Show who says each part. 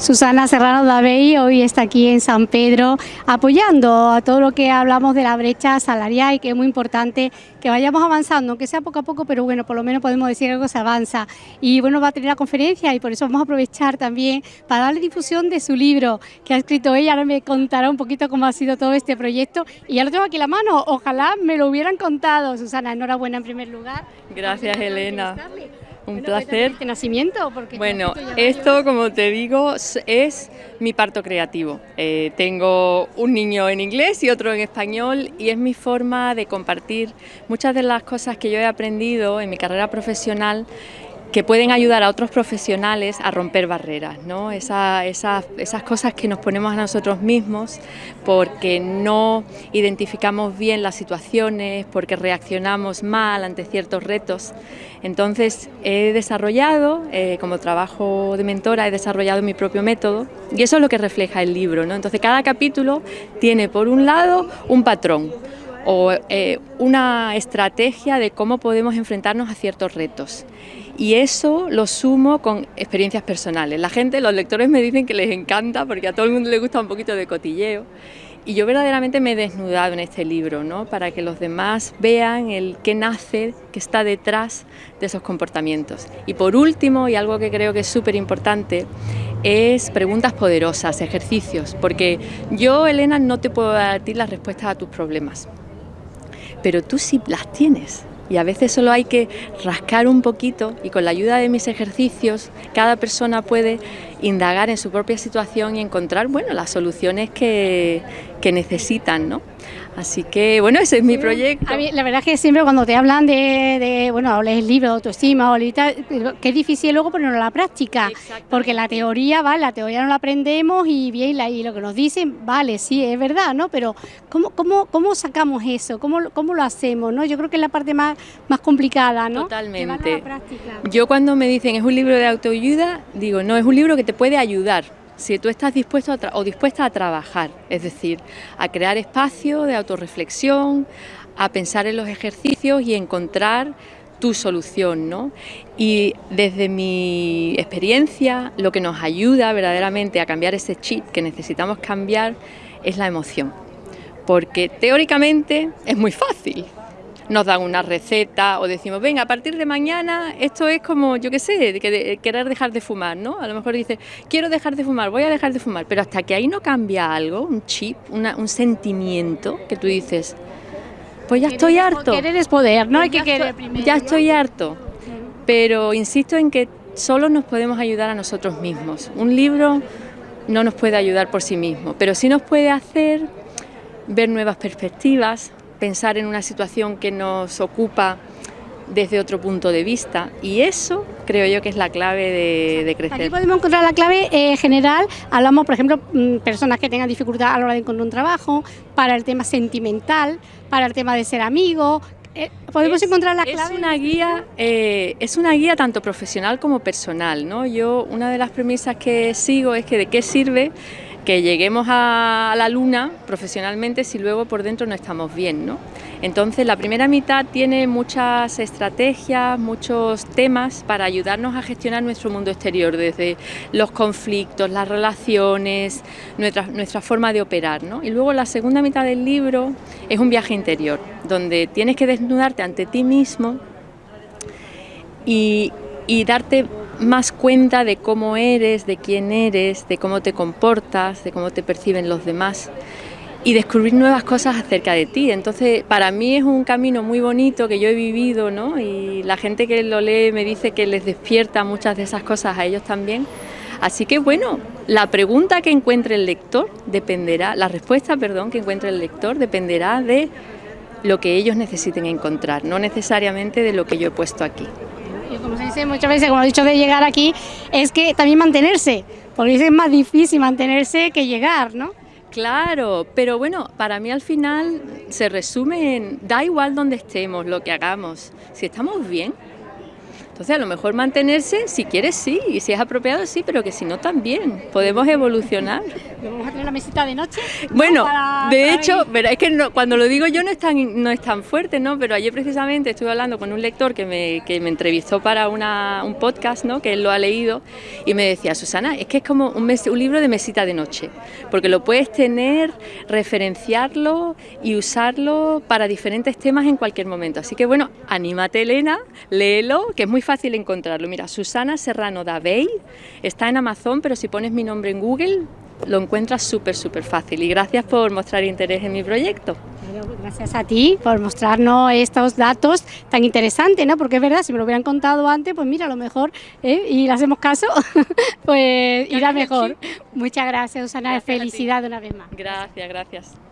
Speaker 1: Susana Serrano Davey hoy está aquí en San Pedro apoyando a todo lo que hablamos de la brecha salarial y que es muy importante que vayamos avanzando, aunque sea poco a poco, pero bueno, por lo menos podemos decir que algo se avanza. Y bueno, va a tener la conferencia y por eso vamos a aprovechar también para darle difusión de su libro que ha escrito ella. Ahora me contará un poquito cómo ha sido todo este proyecto y ya lo tengo aquí en la mano. Ojalá me lo hubieran contado. Susana, enhorabuena en primer lugar.
Speaker 2: Gracias, Elena. Un placer.
Speaker 1: ¿Este nacimiento?
Speaker 2: bueno, esto, como te digo, es mi parto creativo. Eh, tengo un niño en inglés y otro en español y es mi forma de compartir muchas de las cosas que yo he aprendido en mi carrera profesional que pueden ayudar a otros profesionales a romper barreras, ¿no? esas cosas que nos ponemos a nosotros mismos porque no identificamos bien las situaciones, porque reaccionamos mal ante ciertos retos. Entonces he desarrollado, eh, como trabajo de mentora, he desarrollado mi propio método y eso es lo que refleja el libro. ¿no? Entonces cada capítulo tiene por un lado un patrón, o eh, una estrategia de cómo podemos enfrentarnos a ciertos retos. Y eso lo sumo con experiencias personales. La gente, los lectores me dicen que les encanta porque a todo el mundo le gusta un poquito de cotilleo. Y yo verdaderamente me he desnudado en este libro, ¿no? para que los demás vean el qué nace, qué está detrás de esos comportamientos. Y por último, y algo que creo que es súper importante, es preguntas poderosas, ejercicios, porque yo, Elena, no te puedo dar a ti las respuestas a tus problemas, pero tú sí las tienes. Y a veces solo hay que rascar un poquito y con la ayuda de mis ejercicios cada persona puede indagar en su propia situación y encontrar bueno, las soluciones que, que necesitan. ¿no? Así que, bueno, ese es mi proyecto.
Speaker 1: la verdad es que siempre cuando te hablan de, de bueno, lees libros de autoestima o que es difícil luego ponerlo a la práctica, porque la teoría, vale, la teoría no la aprendemos y bien, y lo que nos dicen, vale, sí, es verdad, ¿no? Pero ¿cómo, cómo, cómo sacamos eso? ¿Cómo, ¿Cómo lo hacemos? ¿no? Yo creo que es la parte más, más complicada, ¿no?
Speaker 2: Totalmente. Yo cuando me dicen es un libro de autoayuda, digo, no, es un libro que te puede ayudar si tú estás dispuesto o dispuesta a trabajar, es decir, a crear espacio de autorreflexión, a pensar en los ejercicios y encontrar tu solución, ¿no? Y desde mi experiencia, lo que nos ayuda verdaderamente a cambiar ese chip que necesitamos cambiar es la emoción, porque teóricamente es muy fácil, nos dan una receta o decimos, venga, a partir de mañana esto es como, yo qué sé, que querer dejar de fumar, ¿no? A lo mejor dice, quiero dejar de fumar, voy a dejar de fumar, pero hasta que ahí no cambia algo, un chip, un sentimiento que tú dices, pues ya estoy harto.
Speaker 1: Querer es poder, ¿no? Hay
Speaker 2: que querer primero. Ya estoy harto, pero insisto en que solo nos podemos ayudar a nosotros mismos. Un libro no nos puede ayudar por sí mismo, pero sí nos puede hacer ver nuevas perspectivas, pensar en una situación que nos ocupa desde otro punto de vista y eso creo yo que es la clave de, crecer.
Speaker 1: Aquí podemos encontrar la clave eh, general, hablamos por ejemplo mm, personas que tengan dificultad a la hora de encontrar un trabajo, para el tema sentimental, para el tema de ser amigo, eh, podemos encontrar la clave.
Speaker 2: Es una guía, eh, es una guía tanto profesional como personal, ¿no? Yo una de las premisas que sigo es que de qué sirve que lleguemos a la luna profesionalmente si luego por dentro no estamos bien. ¿no? Entonces la primera mitad tiene muchas estrategias, muchos temas para ayudarnos a gestionar nuestro mundo exterior, desde los conflictos, las relaciones, nuestra, nuestra forma de operar. ¿no? Y luego la segunda mitad del libro es un viaje interior, donde tienes que desnudarte ante ti mismo y, y darte más cuenta de cómo eres, de quién eres, de cómo te comportas, de cómo te perciben los demás y descubrir nuevas cosas acerca de ti. Entonces, para mí es un camino muy bonito que yo he vivido, ¿no? Y la gente que lo lee me dice que les despierta muchas de esas cosas a ellos también. Así que bueno, la pregunta que encuentre el lector dependerá, la respuesta, perdón, que encuentre el lector dependerá de lo que ellos necesiten encontrar, no necesariamente de lo que yo he puesto aquí
Speaker 1: como se dice muchas veces, como he dicho de llegar aquí, es que también mantenerse, porque es más difícil mantenerse que llegar, ¿no?
Speaker 2: Claro, pero bueno, para mí al final se resume en, da igual donde estemos, lo que hagamos, si estamos bien, Entonces a lo mejor mantenerse, si quieres sí, y si es apropiado sí, pero que si no también, podemos evolucionar.
Speaker 1: ¿Vamos a tener la mesita de noche?
Speaker 2: Bueno, de hecho, pero es que cuando lo digo yo no es tan, no es tan fuerte, ¿no? Pero ayer precisamente estuve hablando con un lector que me, que me entrevistó para una, un podcast, ¿no? Que él lo ha leído y me decía, Susana, es que es como un, un libro de mesita de noche, porque lo puedes tener, referenciarlo y usarlo para diferentes temas en cualquier momento. Así que bueno, anímate Elena, léelo, que es muy fácil encontrarlo. Mira, Susana Serrano Davey, está en Amazon, pero si pones mi nombre en Google lo encuentras súper, súper fácil. Y gracias por mostrar interés en mi proyecto.
Speaker 1: Gracias a ti por mostrarnos estos datos tan interesantes, ¿no? Porque es verdad, si me lo hubieran contado antes, pues mira, a lo mejor, ¿eh? y le hacemos caso, pues irá mejor. Muchas gracias, Susana. Felicidad una vez más.
Speaker 2: Gracias, gracias.